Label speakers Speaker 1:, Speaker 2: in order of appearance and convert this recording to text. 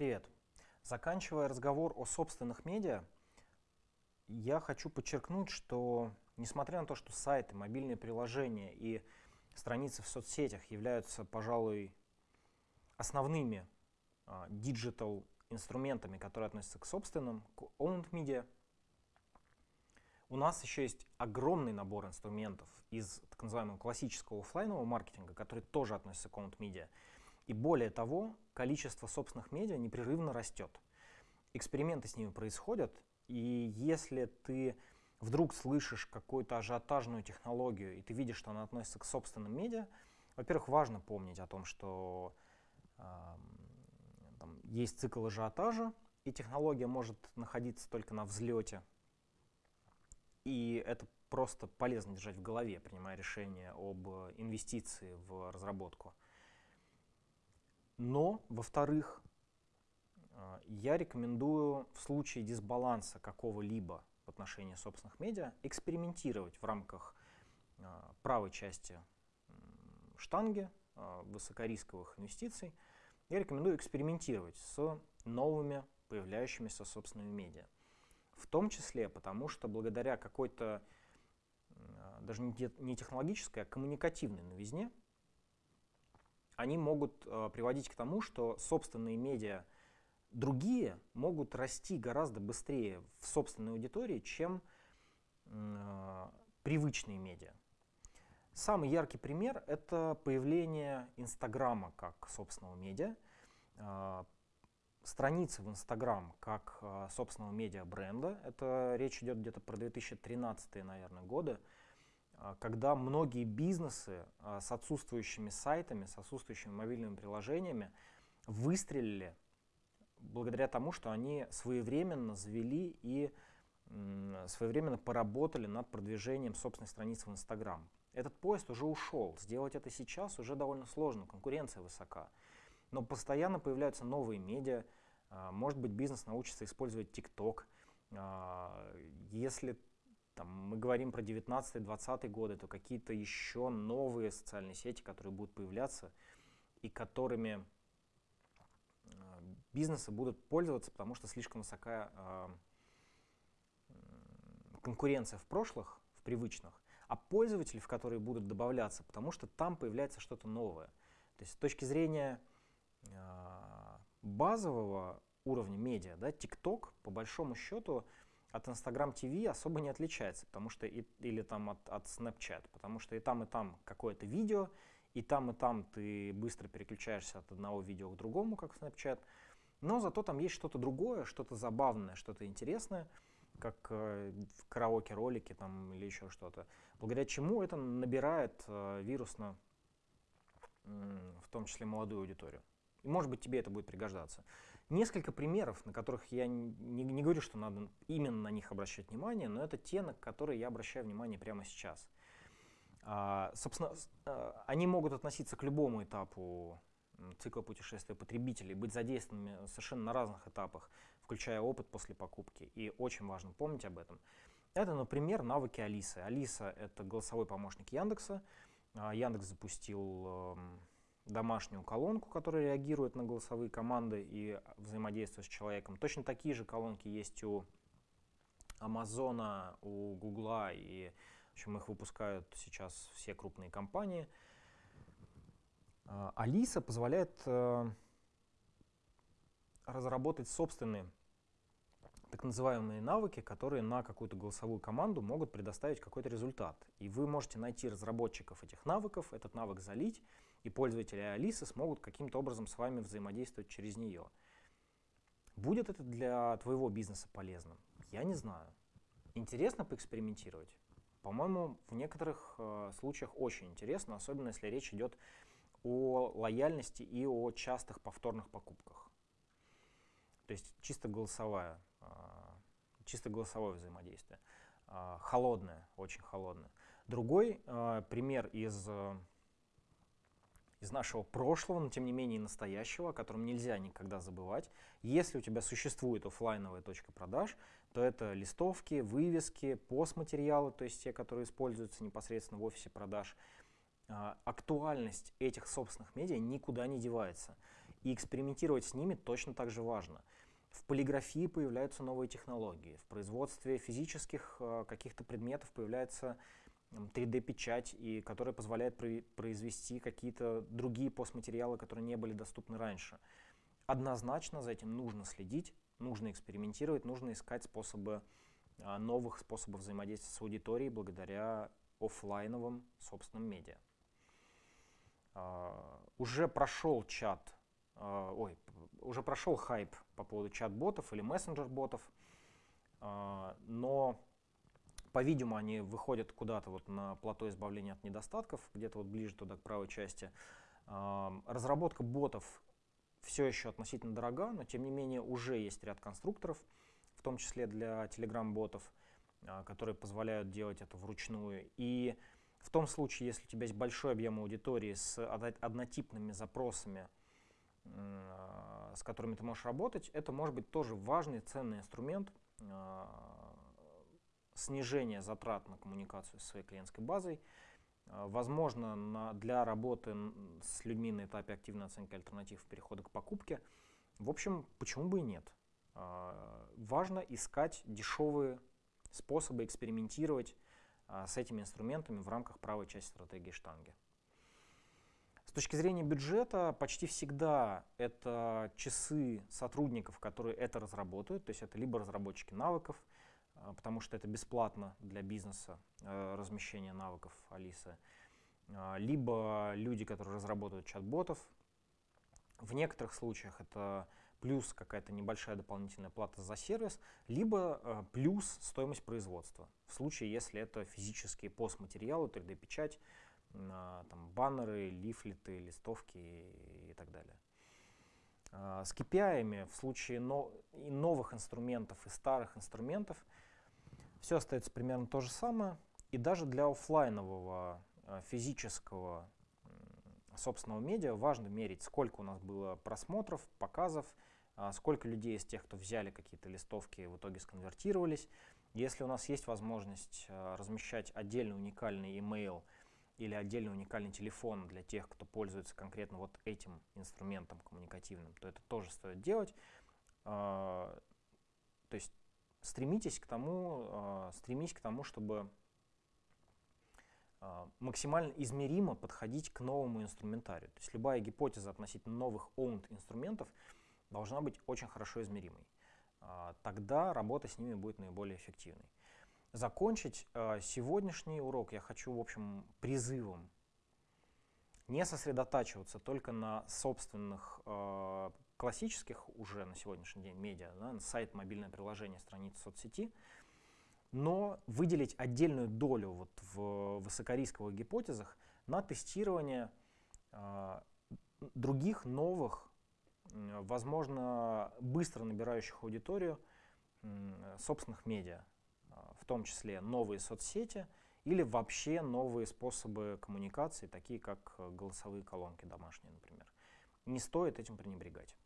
Speaker 1: Привет. Заканчивая разговор о собственных медиа, я хочу подчеркнуть, что несмотря на то, что сайты, мобильные приложения и страницы в соцсетях являются, пожалуй, основными digital инструментами, которые относятся к собственным, к owned media, у нас еще есть огромный набор инструментов из так называемого классического офлайнового маркетинга, который тоже относится к owned media. И более того, количество собственных медиа непрерывно растет. Эксперименты с ними происходят, и если ты вдруг слышишь какую-то ажиотажную технологию, и ты видишь, что она относится к собственным медиа, во-первых, важно помнить о том, что э, там, есть цикл ажиотажа, и технология может находиться только на взлете. И это просто полезно держать в голове, принимая решение об инвестиции в разработку. Но, во-вторых, а, я рекомендую в случае дисбаланса какого-либо в отношении собственных медиа экспериментировать в рамках а, правой части штанги а, высокорисковых инвестиций. Я рекомендую экспериментировать с новыми появляющимися собственными медиа. В том числе потому, что благодаря какой-то даже не технологической, а коммуникативной новизне, они могут э, приводить к тому, что собственные медиа другие могут расти гораздо быстрее в собственной аудитории, чем э, привычные медиа. Самый яркий пример — это появление Инстаграма как собственного медиа, э, страницы в Инстаграм как собственного медиа бренда. Это речь идет где-то про 2013 наверное, годы. А, когда многие бизнесы а, с отсутствующими сайтами, с отсутствующими мобильными приложениями выстрелили благодаря тому, что они своевременно завели и своевременно поработали над продвижением собственной страницы в Инстаграм. Этот поезд уже ушел. Сделать это сейчас уже довольно сложно, конкуренция высока. Но постоянно появляются новые медиа. А, может быть, бизнес научится использовать ТикТок. Если там, мы говорим про 19-20 годы, то какие-то еще новые социальные сети, которые будут появляться и которыми э, бизнесы будут пользоваться, потому что слишком высокая э, конкуренция в прошлых, в привычных, а пользователи, в которые будут добавляться, потому что там появляется что-то новое. То есть с точки зрения э, базового уровня медиа, да, TikTok, по большому счету, от Instagram TV особо не отличается, потому что и, или там от, от Snapchat, потому что и там, и там какое-то видео, и там, и там ты быстро переключаешься от одного видео к другому, как Snapchat, но зато там есть что-то другое, что-то забавное, что-то интересное, как э, в караоке-ролике там или еще что-то, благодаря чему это набирает э, вирусно, э, в том числе молодую аудиторию. И может быть тебе это будет пригождаться. Несколько примеров, на которых я не, не говорю, что надо именно на них обращать внимание, но это те, на которые я обращаю внимание прямо сейчас. А, собственно, а, они могут относиться к любому этапу цикла путешествия потребителей, быть задействованными совершенно на разных этапах, включая опыт после покупки. И очень важно помнить об этом. Это, например, навыки Алисы. Алиса — это голосовой помощник Яндекса. А, Яндекс запустил домашнюю колонку, которая реагирует на голосовые команды и взаимодействует с человеком. Точно такие же колонки есть у Амазона, у Гугла, и в общем, их выпускают сейчас все крупные компании. А, Алиса позволяет э, разработать собственные так называемые навыки, которые на какую-то голосовую команду могут предоставить какой-то результат. И вы можете найти разработчиков этих навыков, этот навык залить, и пользователи Алисы смогут каким-то образом с вами взаимодействовать через нее. Будет это для твоего бизнеса полезным? Я не знаю. Интересно поэкспериментировать? По-моему, в некоторых э, случаях очень интересно, особенно если речь идет о лояльности и о частых повторных покупках. То есть чисто голосовая, э, чисто голосовое взаимодействие. Э, холодное, очень холодное. Другой э, пример из э, из нашего прошлого, но тем не менее настоящего, о котором нельзя никогда забывать. Если у тебя существует офлайновая точка продаж, то это листовки, вывески, постматериалы, то есть те, которые используются непосредственно в офисе продаж. А, актуальность этих собственных медиа никуда не девается. И экспериментировать с ними точно так же важно. В полиграфии появляются новые технологии, в производстве физических э, каких-то предметов появляется 3D-печать, и которая позволяет произвести какие-то другие постматериалы, которые не были доступны раньше. Однозначно за этим нужно следить, нужно экспериментировать, нужно искать способы, а, новых способов взаимодействия с аудиторией благодаря офлайновым собственным медиа. А, уже прошел чат, а, ой, уже прошел хайп по поводу чат-ботов или мессенджер-ботов, но по-видимому, они выходят куда-то вот на плато избавления от недостатков, где-то вот ближе туда, к правой части. Разработка ботов все еще относительно дорога, но тем не менее уже есть ряд конструкторов, в том числе для Telegram-ботов, а, которые позволяют делать это вручную. И в том случае, если у тебя есть большой объем аудитории с однотипными запросами, а, с которыми ты можешь работать, это может быть тоже важный, ценный инструмент а, снижение затрат на коммуникацию с своей клиентской базой. А, возможно, на, для работы с людьми на этапе активной оценки альтернатив перехода к покупке. В общем, почему бы и нет? А, важно искать дешевые способы экспериментировать а, с этими инструментами в рамках правой части стратегии штанги. С точки зрения бюджета, почти всегда это часы сотрудников, которые это разработают, то есть это либо разработчики навыков, потому что это бесплатно для бизнеса э, размещение навыков Алисы, а, либо люди, которые разработают чат-ботов. В некоторых случаях это плюс какая-то небольшая дополнительная плата за сервис, либо э, плюс стоимость производства. В случае, если это физические постматериалы, 3D-печать, там, баннеры, лифлеты, листовки и так далее. А, с KPI в случае и новых инструментов, и старых инструментов – все остается примерно то же самое. И даже для офлайнового э, физического собственного медиа важно мерить, сколько у нас было просмотров, показов, а, сколько людей из тех, кто взяли какие-то листовки, в итоге сконвертировались. Если у нас есть возможность э, размещать отдельный уникальный email или отдельный уникальный телефон для тех, кто пользуется конкретно вот этим инструментом коммуникативным, то это тоже стоит делать. А, то есть стремитесь к тому, а, стремись к тому, чтобы а, максимально измеримо подходить к новому инструментарию. То есть любая гипотеза относительно новых owned инструментов должна быть очень хорошо измеримой. А, тогда работа с ними будет наиболее эффективной. Закончить сегодняшний урок я хочу, в общем, призывом не сосредотачиваться только на собственных классических уже на сегодняшний день медиа, да, сайт, мобильное приложение, страница соцсети, но выделить отдельную долю вот в высокорисковых гипотезах на тестирование э, других новых, э, возможно, быстро набирающих аудиторию э, собственных медиа, э, в том числе новые соцсети или вообще новые способы коммуникации, такие как голосовые колонки домашние, например. Не стоит этим пренебрегать.